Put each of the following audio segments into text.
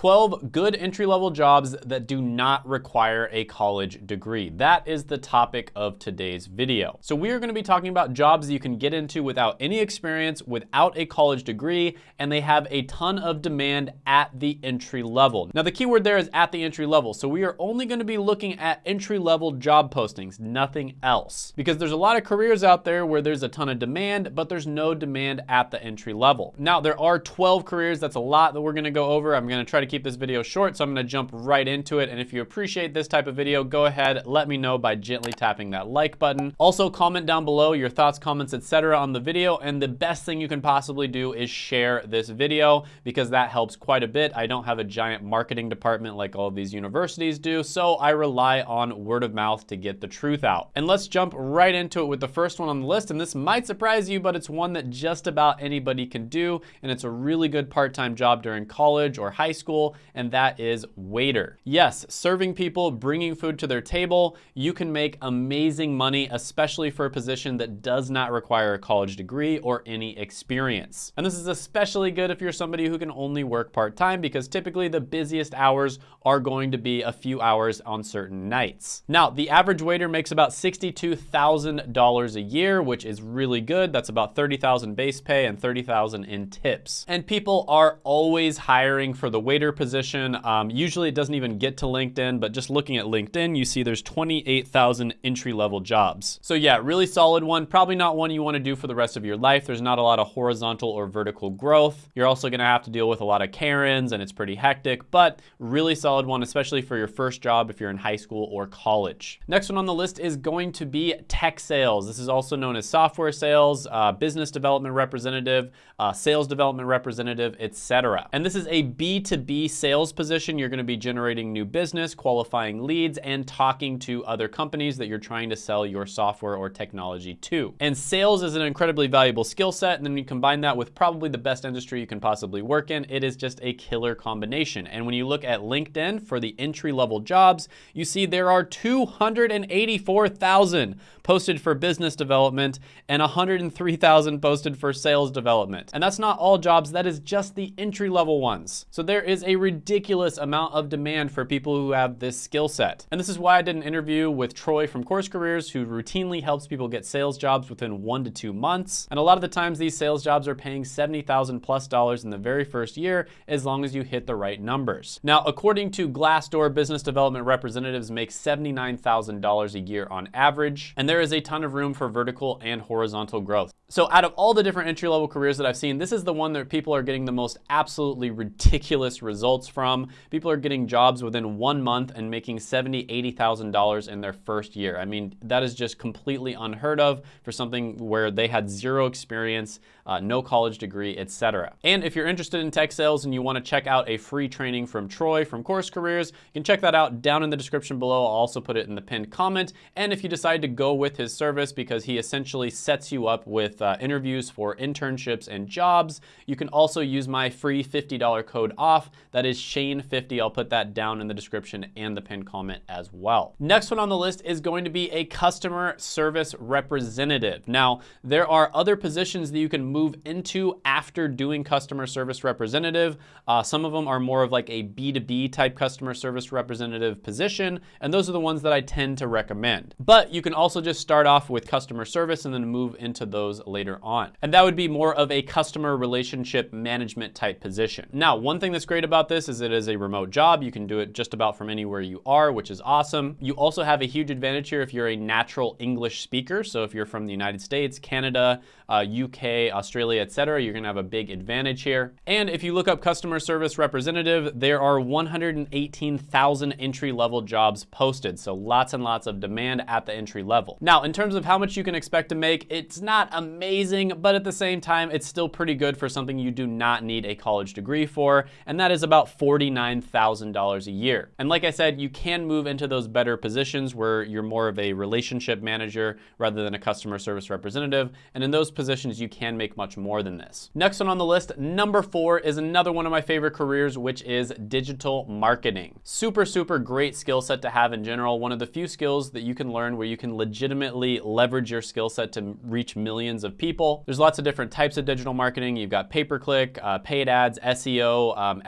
12 good entry-level jobs that do not require a college degree. That is the topic of today's video. So we are gonna be talking about jobs you can get into without any experience, without a college degree, and they have a ton of demand at the entry level. Now the keyword there is at the entry level. So we are only gonna be looking at entry level job postings, nothing else. Because there's a lot of careers out there where there's a ton of demand, but there's no demand at the entry level. Now there are 12 careers, that's a lot that we're gonna go over. I'm gonna try to keep this video short, so I'm gonna jump right into it. And if you appreciate this type of video, go ahead, let me know by gently tapping that like button. Also comment down below your thoughts, comments, etc. on the video. And the best thing you can possibly do is share this video because that helps quite a bit. I don't have a giant marketing department like all of these universities do, so I rely on word of mouth to get the truth out. And let's jump right into it with the first one on the list. And this might surprise you, but it's one that just about anybody can do. And it's a really good part-time job during college or high school and that is waiter. Yes, serving people, bringing food to their table, you can make amazing money, especially for a position that does not require a college degree or any experience. And this is especially good if you're somebody who can only work part-time because typically the busiest hours are going to be a few hours on certain nights. Now, the average waiter makes about $62,000 a year, which is really good. That's about 30,000 base pay and 30,000 in tips. And people are always hiring for the waiter position. Um, usually it doesn't even get to LinkedIn, but just looking at LinkedIn, you see there's 28,000 entry-level jobs. So yeah, really solid one. Probably not one you wanna do for the rest of your life. There's not a lot of horizontal or vertical growth. You're also gonna have to deal with a lot of Karens and it's pretty hectic, but really solid one, especially for your first job if you're in high school or college. Next one on the list is going to be tech sales. This is also known as software sales, uh, business development representative, uh, sales development representative, etc. And this is a B2B sales position. You're gonna be generating new business, qualifying leads, and talking to other companies that you're trying to sell your software or technology to. And sales is an incredibly valuable skill set. And then you combine that with probably the best industry you can possibly work in. It is just a killer combination. And when you look at LinkedIn for the entry level jobs, you see there are 284,000 posted for business development and 103,000 posted for sales development. And that's not all jobs, that is just the entry level ones. So there is a ridiculous amount of demand for people who have this skill set. And this is why I did an interview with Troy from Course Careers who routinely helps people get sales jobs within one to two months. And a lot of the times these sales jobs are paying 70,000 plus dollars in the very first year as long as you hit the right numbers. Now, according to Glassdoor, business development representatives make $79,000 a year on average. And there is a ton of room for vertical and horizontal growth. So out of all the different entry-level careers that I've seen, this is the one that people are getting the most absolutely ridiculous results from. People are getting jobs within one month and making $70,000, $80,000 in their first year. I mean, that is just completely unheard of for something where they had zero experience, uh, no college degree, etc. And if you're interested in tech sales and you wanna check out a free training from Troy from Course Careers, you can check that out down in the description below. I'll also put it in the pinned comment. And if you decide to go with his service because he essentially sets you up with uh, interviews for internships and jobs. You can also use my free $50 code off. That is Shane50. I'll put that down in the description and the pinned comment as well. Next one on the list is going to be a customer service representative. Now, there are other positions that you can move into after doing customer service representative. Uh, some of them are more of like a B2B type customer service representative position, and those are the ones that I tend to recommend. But you can also just start off with customer service and then move into those later on. And that would be more of a customer relationship management type position. Now, one thing that's great about this is it is a remote job. You can do it just about from anywhere you are, which is awesome. You also have a huge advantage here if you're a natural English speaker. So if you're from the United States, Canada, uh, UK, Australia, etc., you're gonna have a big advantage here. And if you look up customer service representative, there are 118,000 entry level jobs posted. So lots and lots of demand at the entry level. Now, in terms of how much you can expect to make, it's not amazing, but at the same time, it's still pretty good for something you do not need a college degree for. And that is about $49,000 a year. And like I said, you can move into those better positions where you're more of a relationship manager rather than a customer service representative. And in those positions, you can make much more than this. Next one on the list, number four is another one of my favorite careers, which is digital marketing. Super, super great skill set to have in general. One of the few skills that you can learn where you can legitimately leverage your skill set to reach millions of people. There's lots of different types of digital marketing. You've got pay-per-click, uh, paid ads, SEO, um,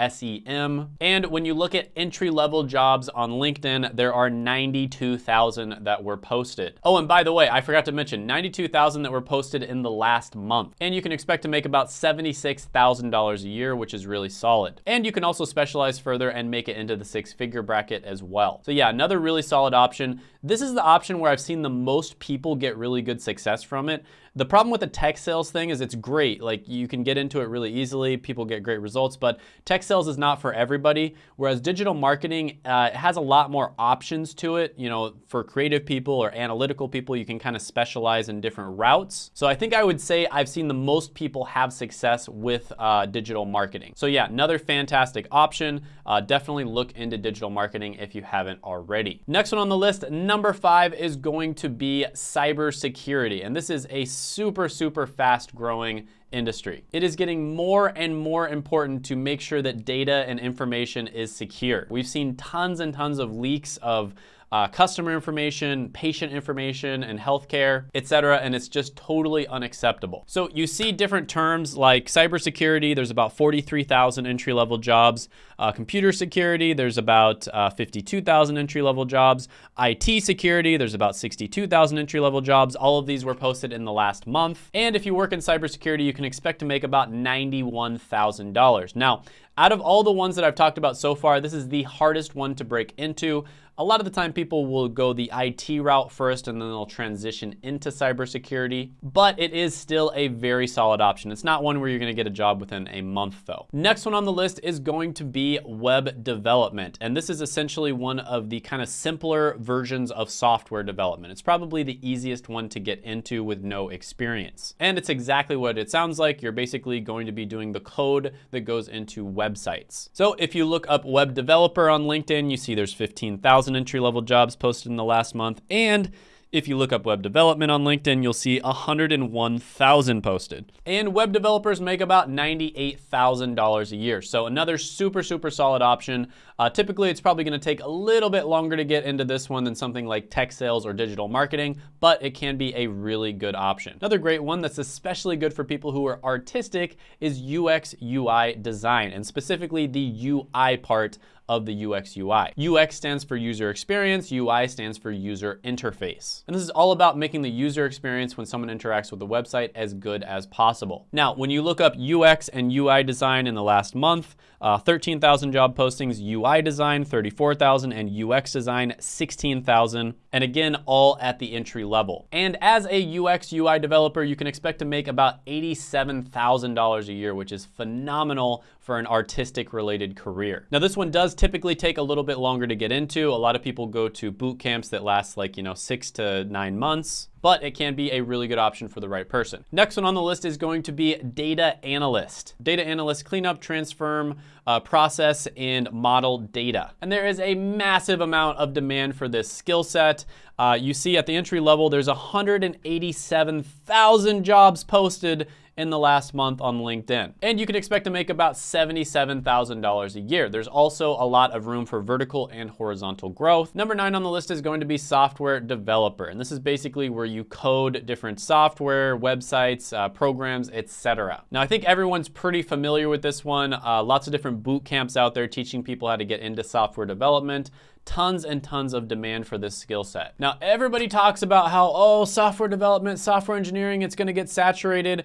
And when you look at entry-level jobs on LinkedIn, there are 92,000 that were posted. Oh, and by the way, I forgot to mention 92,000 that were posted in the last month. And you can expect to make about $76,000 a year, which is really solid. And you can also specialize further and make it into the six-figure bracket as well. So yeah, another really solid option. This is the option where I've seen the most people get really good success from it. The problem with the tech sales thing is it's great. Like you can get into it really easily. People get great results, but tech sales is not for everybody. Whereas digital marketing uh, has a lot more options to it. You know, for creative people or analytical people, you can kind of specialize in different routes. So I think I would say I've seen the most people have success with uh, digital marketing. So yeah, another fantastic option. Uh, definitely look into digital marketing if you haven't already. Next one on the list, number five is going to be cybersecurity. And this is a super, super fast growing industry. It is getting more and more important to make sure that data and information is secure. We've seen tons and tons of leaks of uh, customer information, patient information, and healthcare, et cetera, and it's just totally unacceptable. So you see different terms like cybersecurity, there's about 43,000 entry-level jobs. Uh, computer security, there's about uh, 52,000 entry-level jobs. IT security, there's about 62,000 entry-level jobs. All of these were posted in the last month. And if you work in cybersecurity, you can expect to make about $91,000. Now, out of all the ones that I've talked about so far, this is the hardest one to break into. A lot of the time people will go the IT route first and then they'll transition into cybersecurity, but it is still a very solid option. It's not one where you're gonna get a job within a month though. Next one on the list is going to be web development. And this is essentially one of the kind of simpler versions of software development. It's probably the easiest one to get into with no experience. And it's exactly what it sounds like. You're basically going to be doing the code that goes into websites. So if you look up web developer on LinkedIn, you see there's 15,000 entry-level jobs posted in the last month. And if you look up web development on LinkedIn, you'll see 101,000 posted. And web developers make about $98,000 a year. So another super, super solid option. Uh, typically, it's probably gonna take a little bit longer to get into this one than something like tech sales or digital marketing, but it can be a really good option. Another great one that's especially good for people who are artistic is UX UI design, and specifically the UI part of the UX UI. UX stands for user experience, UI stands for user interface. And this is all about making the user experience when someone interacts with the website as good as possible. Now, when you look up UX and UI design in the last month, uh, 13,000 job postings, UI design 34,000, and UX design 16,000. And again, all at the entry level. And as a UX UI developer, you can expect to make about $87,000 a year, which is phenomenal for an artistic related career. Now this one does typically take a little bit longer to get into. A lot of people go to boot camps that last like, you know, six to nine months but it can be a really good option for the right person. Next one on the list is going to be data analyst. Data analyst cleanup, transform, uh, process, and model data. And there is a massive amount of demand for this skill set. Uh, you see at the entry level, there's 187,000 jobs posted in the last month on LinkedIn. And you can expect to make about $77,000 a year. There's also a lot of room for vertical and horizontal growth. Number nine on the list is going to be software developer. And this is basically where you code different software, websites, uh, programs, etc. Now, I think everyone's pretty familiar with this one. Uh, lots of different boot camps out there teaching people how to get into software development tons and tons of demand for this skill set. Now, everybody talks about how, oh, software development, software engineering, it's gonna get saturated.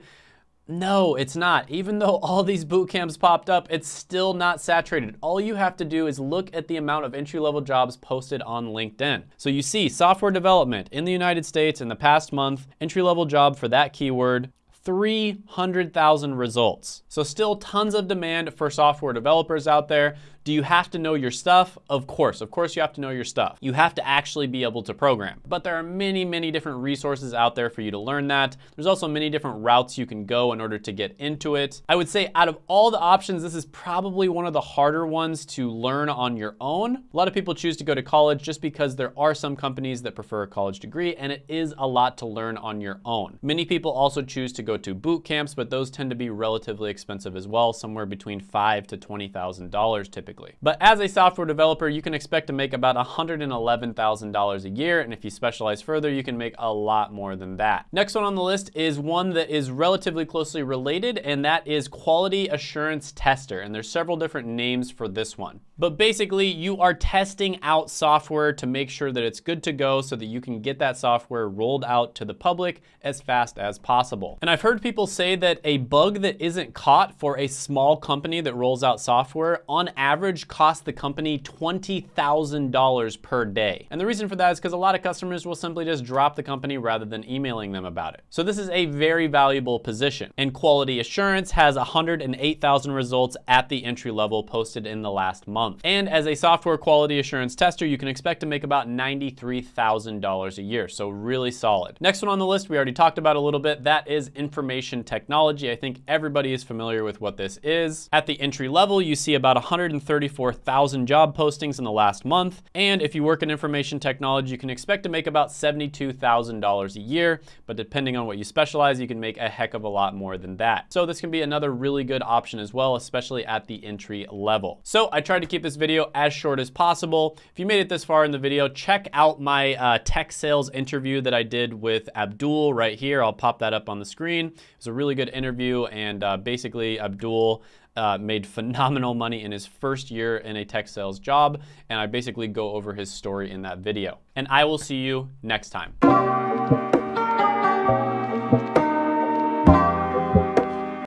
No, it's not. Even though all these boot camps popped up, it's still not saturated. All you have to do is look at the amount of entry-level jobs posted on LinkedIn. So you see software development in the United States in the past month, entry-level job for that keyword, 300,000 results. So still tons of demand for software developers out there. Do you have to know your stuff? Of course, of course you have to know your stuff. You have to actually be able to program. But there are many, many different resources out there for you to learn that. There's also many different routes you can go in order to get into it. I would say out of all the options, this is probably one of the harder ones to learn on your own. A lot of people choose to go to college just because there are some companies that prefer a college degree and it is a lot to learn on your own. Many people also choose to go to boot camps, but those tend to be relatively expensive as well, somewhere between five to $20,000 typically. But as a software developer, you can expect to make about $111,000 a year. And if you specialize further, you can make a lot more than that. Next one on the list is one that is relatively closely related, and that is quality assurance tester. And there's several different names for this one. But basically, you are testing out software to make sure that it's good to go so that you can get that software rolled out to the public as fast as possible. And I've heard people say that a bug that isn't caught for a small company that rolls out software on average costs the company $20,000 per day. And the reason for that is because a lot of customers will simply just drop the company rather than emailing them about it. So this is a very valuable position. And quality assurance has 108,000 results at the entry level posted in the last month month. And as a software quality assurance tester, you can expect to make about $93,000 a year, so really solid. Next one on the list, we already talked about a little bit, that is information technology. I think everybody is familiar with what this is. At the entry level, you see about 134,000 job postings in the last month. And if you work in information technology, you can expect to make about $72,000 a year, but depending on what you specialize, you can make a heck of a lot more than that. So this can be another really good option as well, especially at the entry level. So I tried to keep keep this video as short as possible. If you made it this far in the video, check out my uh, tech sales interview that I did with Abdul right here. I'll pop that up on the screen. It was a really good interview and uh, basically Abdul uh, made phenomenal money in his first year in a tech sales job and I basically go over his story in that video. And I will see you next time.